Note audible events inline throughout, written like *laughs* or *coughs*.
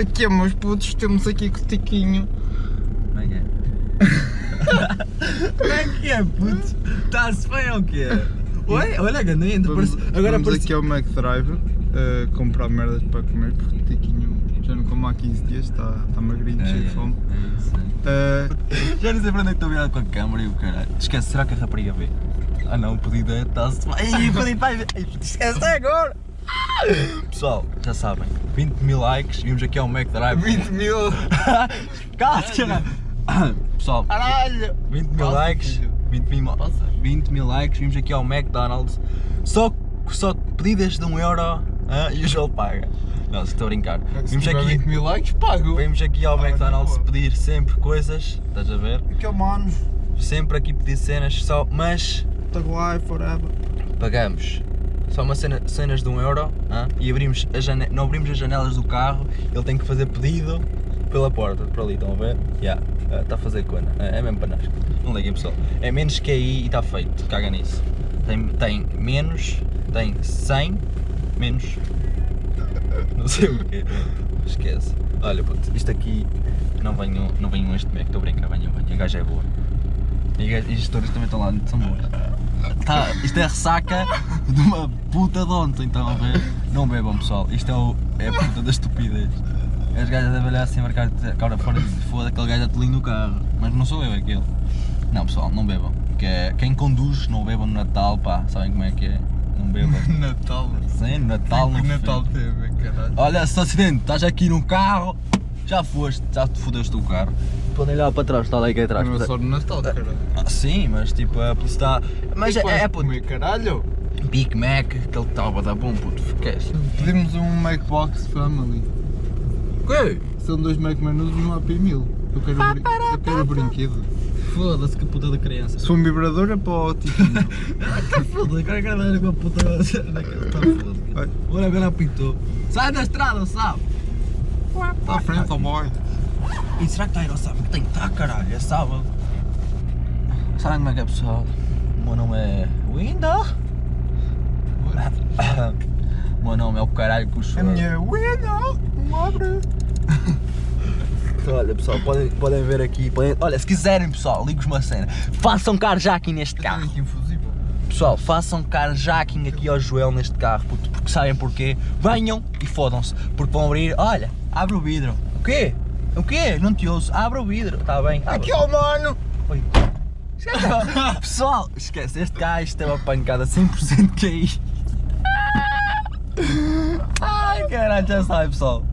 Aqui, meus putos, temos aqui com o Tiquinho. Como é que é? *laughs* Como é que é, puto? Está-se bem ou o quê? Oi, olha, ganhei entre Vamos, Agora vamos parece. aqui ao McDrive uh, comprar merdas para comer, porque o Tiquinho já não come há 15 dias, está está magrinho, cheio de fome. É isso, é. Uh, Já não sei para onde é que estou virado com a câmera e o caralho. Esquece, será que a rapariga vê? Ah não, o pedido é. Está-se bem. Ai, pedido vai ver. Esquece agora! Pessoal, já sabem, 20 mil likes, vimos aqui ao Mac Drive. 20 mil! *laughs* Caralho! Pessoal, Caralho! 20 mil likes, filho. 20 mil, 20 mil likes, vimos aqui ao McDonald's. Só, só pedidas de 1 euro ah, e o João paga. Não, se estou a brincar. Vimos aqui, 20 mil likes, pago! vimos aqui ao Ah, na McDonald's pedir sempre coisas, estás a ver? Aquele mano, Sempre aqui pedir cenas, só, mas tag life, forever. pagamos só uma cena, cenas de 1 euro e abrimos a não abrimos as janelas do carro, ele tem que fazer pedido pela porta, por ali, estão a ver? Já, está a fazer cona, é, é mesmo para nós. Não liguem pessoal, é menos que aí e está feito, caga nisso. Tem, tem menos, tem 100, menos, não sei o quê, esquece. Olha puto, isto aqui, não venham, não venham este Mac, estou a brincar, venham, venham, a gaja é boa. E as gestoras também estão lá, são boas. Tá, isto é ressaca de uma puta de ontem, a ver? Não bebam pessoal, isto é, o, é a puta da estupidez. As gajas devem olhar assim, marcar cara fora de foda, aquele gajo atelinho no carro. Mas não sou eu, é aquele. Não pessoal, não bebam. Que é, quem conduz, não bebam no Natal, pá, sabem como é que é? Não bebam. *laughs* Natal. Sim, Natal que Natal teve, caralho. Olha, se acidente, estás aqui num carro, já foste, já te fodeste o carro. Podem olhar para trás, está lá aqui atrás. Não é só no Natal, caralho. Ah, sim, mas tipo, a publicidade. Mas é, é, puto, comer, caralho. Big Mac, aquele estava a dar bom puto, esquece. Pedimos um Macbox Family. Que? São dois Mac menus e um Happy Meal. Eu quero, brin eu quero brinquedo. Foda-se que puta da criança. Se for um vibrador é para o Tiquinho. *laughs* Está foda, quero ver com a puta daquela. Está foda. Olha, agora apitou. Sai da estrada, sabe? Está à frente, oh boy. E será que está aí, não sabe? Tem que estar, caralho, é sábado. Sabem como é que é, pessoal? O meu nome é Window. *coughs* O meu nome é o caralho que o A minha não abre. Olha pessoal, podem, podem ver aqui, podem- olha, se quiserem pessoal, ligo-vos uma cena, façam carjacking neste carro. Pessoal, façam carjacking aqui ao Joel neste carro, puto, porque sabem porquê? Venham e fodam-se, porque vão abrir, olha, abre o vidro. O quê? O quê? Não te ouço, abre o vidro, está bem. abre. Aqui, ó mano. Oi. *laughs* Pessoal, esquece, este gajo tem uma pancada 100% QI. Ai caralho, já sabe pessoal.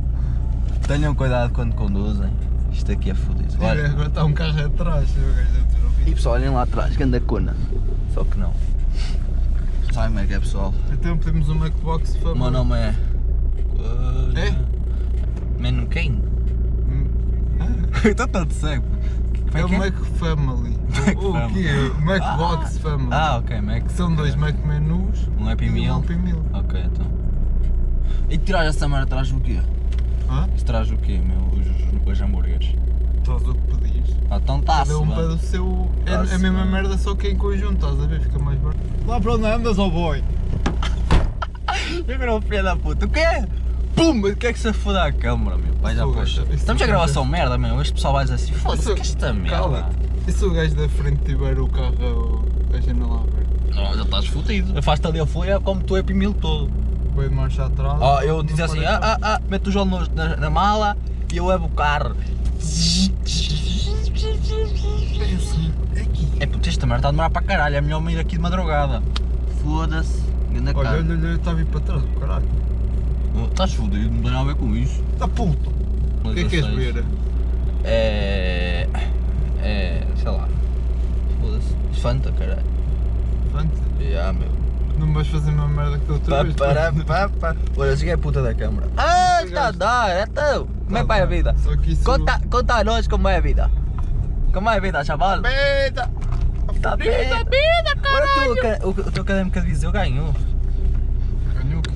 Tenham cuidado quando conduzem. Isto aqui é fodido. Olha. Agora está um carro atrás. O. E pessoal, olhem lá atrás, ganda cona. Só que não. Como é que é pessoal? Então pedimos um Macbox O Family. meu nome é. É? Mano quem? Hum. *laughs* Então tanto cego. É o é Mac Family. *laughs* Mac O, o quê? O Macbox Family. Ah, ok, Mac. São dois Mac menus Um Happy e um Meal. Happy Meal. Ok, então. E tirar essa merda traz o quê? Hã? Isso traz o quê, meu? Os, os hambúrgueres. Estás o que pedires. Está-se. Cada um bem. pede o seu. É Tá-se a mesma merda, só que em conjunto, estás a ver? Fica mais barato. Lá para onde andas, ó boy? Eu *laughs* virou filho da puta. O quê? Pum! O que é que se foda a câmara, meu? Vai já isso Estamos a não gravação acontece. merda, meu. Este pessoal vai dizer assim, foda-se, que esta merda. Cala-te. E se o gajo da frente tiver o carro, a janela aberta? Não, já estás fodido. Afasta ali a folha como tu é pimil todo. Vai de marcha atrás. Ó, eu dizia assim, ah, ah, ah, mete o João no- na, na mala e eu levo o carro. É. É puto, esta merda está a demorar para caralho, é melhor me ir aqui de madrugada. Foda-se. Ganda Olha, cara. olha, olha, eu estava a ir para trás, caralho. Oh, Estás fodido, não tem nada a ver com isso. Está puto. O que é que queres ver? É. É. sei lá. Foda-se. Fanta, caralho. Fanta. Já, meu. Não vais fazer uma merda que da outra Pá, vez. para, pá, pá. Olha, cheguei a puta da câmara. Ah, está a dar, é teu. Como é que vai a vida? Só que isso... Conta, conta a nós como é a vida. Como é a vida, chaval? Beta! Tá bem. vida, Agora tu, o ca- o, o teu académico de Viseu ganhou. Ganhou o quê?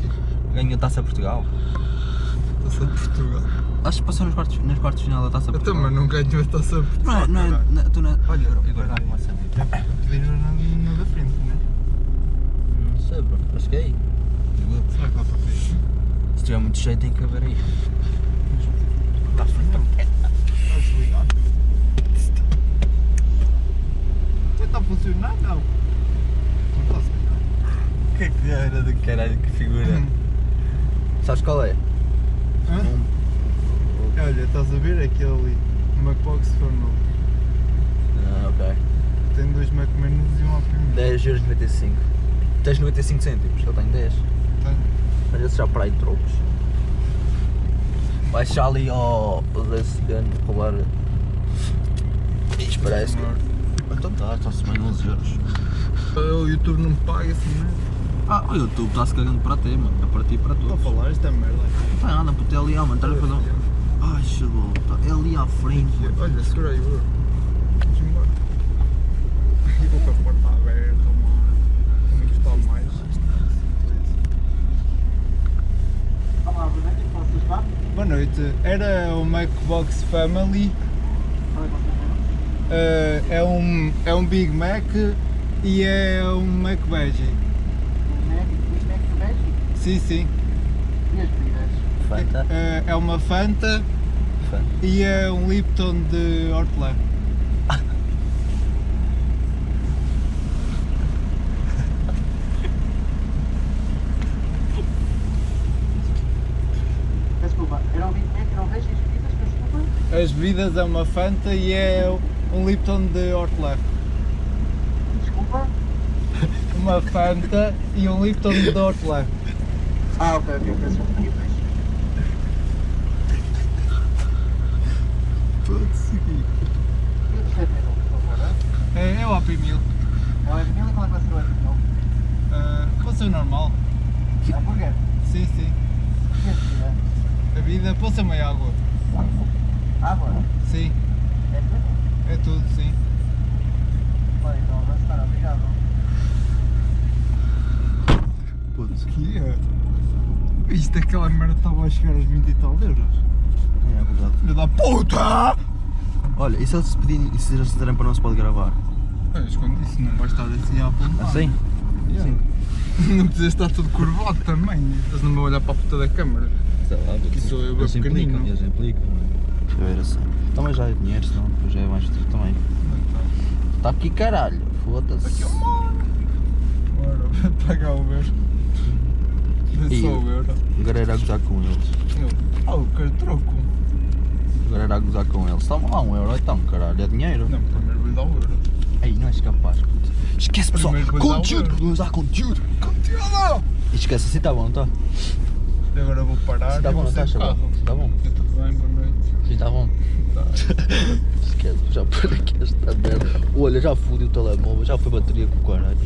Ganhou a Taça Portugal. Taça de Portugal. Acho que passou nos quartos, nos quartos de final da Taça Eu Portugal. também não ganhou a Taça de Portugal. Não, é- não, é- caralho. não, tu não. Olha, agora Caralho. não saber sei, bro. acho que é aí. Se tiver muito cheio, tem que haver aí. Está. Não está a funcionar, não. Não está a funcionar. Que cara do caralho, que figura. Hum. Sabes qual é? Hã? Um... Olha, estás a ver aquele ali, MacBox Formula. Ah, ok. Tem dois MacMenus e um Alpine. 10,95€. Tens 95 cêntimos, eu tenho 10. Tenho. Olha se já para aí trocos. Baixa ali ao Resident roubar. Isto parece. Então tá, está-se bem 11 euros. O YouTube não me paga assim, é? Ah, o YouTube está-se cagando para ti, mano. É para ti e para Estou a todos. falar esta merda. Não tem nada, puto, é ali, ó, mano. Estás a fazer um. Ai, chegou. É ali à frente. Olha, segura aí, bro. Vamos embora. E vou com a porta aberta, mano. Mais. Olá, posso ajudar? Boa noite. Era o Macbox Family. Qual é um, é um Big Mac e é um McVeggie. O Mac, o Mac Veggie? Sim, sim. E as bebidas? Fanta. Eh, é uma Fanta Fanta. e é um Lipton de hortelã. Desculpa, era o Big Mac, era o Veggie e as bebidas, peço desculpa? As bebidas é uma Fanta e é um Lipton de hortelã. Desculpa? *laughs* Uma Fanta e um Lipton de hortelã. Ah, ok, ok, peço? Pode seguir. É, é o Happy Meal. É o Happy Meal e qual é que vai ser o Happy Meal? Uh, pode ser normal. Hambúrguer? Sim, sim. A vida pode ser meia água. Água? Sim, É tudo? é tudo, sim. Olha, então avançar, obrigado. Putz. Que é? Isto aquela merda estava a chegar aos 20 e tal euros. É verdade. Filho da puta! Olha, e se eles se pedirem, e se eles disserem para não se pode gravar? Olha, esconde isso, não vai estar assim a apontar. Assim? Yeah. *laughs* Não precisa estar todo curvado também. Eles não vão olhar para a puta da câmara. Sei lá, Que sou eu, eles bem pequenino. implicam, eles implicam. Eu ver assim. Também já é dinheiro, senão depois já é mais triste também. Está aqui caralho, Aqui, foda-se. ó, mano! Bora, *laughs* pagar o euro. E- o euro. Agora era a gozar com eles. Eu, Ah, eu quero troco. Agora era a gozar com eles. Toma lá um euro então, caralho, é dinheiro. Não, primeiro vou dar o euro. Ei, não és capaz. puto. Esquece pessoal, o conteúdo, vamos dar conteúdo. Conteúdo! Esquece, assim está bom, tá? Agora vou parar Assim está e bom, não está, chaval? Assim está bom. Tudo bem, boa noite. Está bom. Tá. Esquece, já por aqui esta merda. Olha, já fudi o telemóvel, já foi bateria com o caralho.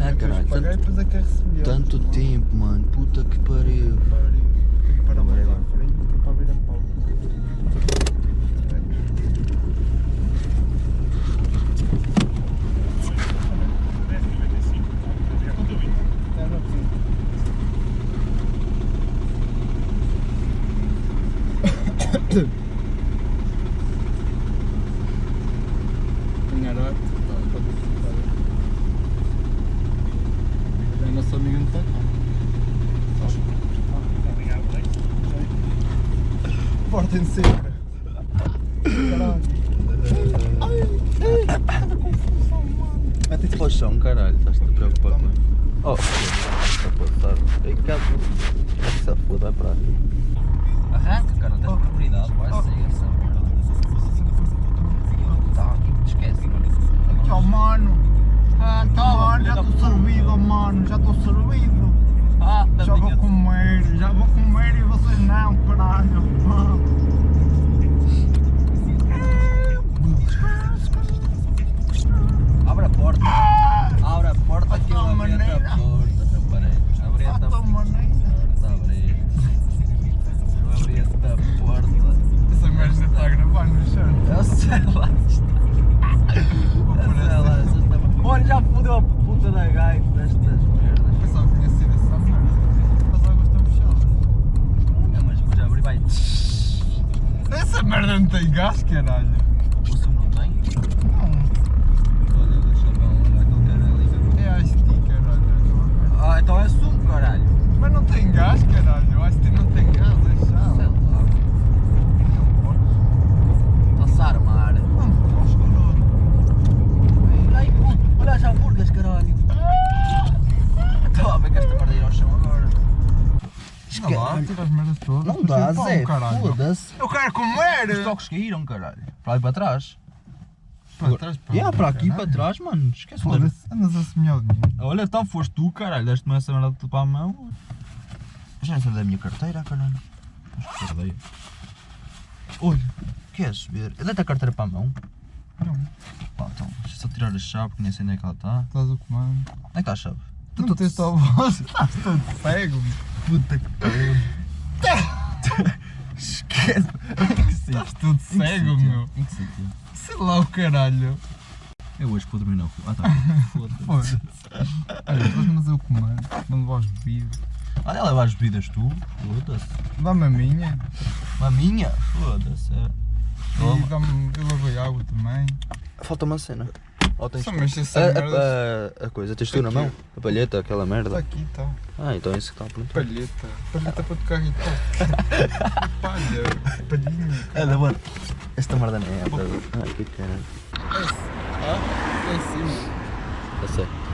Ah, caralho, tanto, é que tanto tempo, mano. Puta que pariu. Tenho que parar Agora é mais à agora. frente que é para ver a pausa. É, não precisa. Ganhar ar, tá, tá bom, tá bem. É nosso amigo não cá. Portem sempre. Caralho. Mete-te para o chão, caralho. Estás-te a preocupar com Toma. Oh, está a passar. Ei, cá, essa foda vai para ali. Arranca, cara, tens prioridade, vai Oh. sair essa merda. Tá, esquece, mano. Tchau, mano. Ah, Mano, já estou servido, mano. Já estou servido. Ah, Já vou comer. Já vou comer e vocês não, caralho. Tem gás, caralho. O som não tem? Não. Olha, deixa ver onde é que ele quer ali. É a ST, caralho. Ah, então é sumo, caralho. Mas não tem gás, caralho. A ST não tem gás, é Sei chave. lá. Está-se a armar. Não posso, caralho. Olha aí, puto. Olha as hambúrgueres, caralho. Estava a ver que esta merda ir ao chão agora. Olha lá, Olha, tiveste Zé, caralho. foda-se. Eu quero Os comer! toques caíram, caralho. Para ali para trás. Para trás, para Yeah, para aqui, para trás, mano. Esquece. Foda-se, andas a semear o dinheiro. Olha, então foste tu, caralho. Deste-me essa merda de para a mão. Já não sei da minha carteira, caralho. Mas que carteira. Olha, queres ver? Dá-te a carteira para a mão? Não, Pá, então, deixa eu só tirar a chave, que nem sei onde é que ela está. estás a comando. Onde é que está a chave? Tu não tens a voz, *laughs* estás todo cego. Puta que pariu. Esquece. Em que sítio? Estás todo cego, meu. Em que sítio? Sei lá o caralho. Eu hoje vou dormir na rua. Ah tá. *laughs* Foda-se. Foda-se. Olha, estás-me a comando. Não levar as bebidas. Olha, leva as bebidas tu. Foda-se. Dá-me a minha. A minha? Foda-se. é. E dá-me. Eu levei água também. Falta uma cena. Ou tens Só tu? mexe essa a, merda. a, a, a coisa, tens tu na mão? A palheta, aquela Está merda. aqui, está. Ah, então é isso que está perguntar. Palheta. Palheta para tocar guitarra. *laughs* Palha. Palhinha. É da boa. Esta merda não é. Ah, que caralho. Ah, é sim. Eu sei.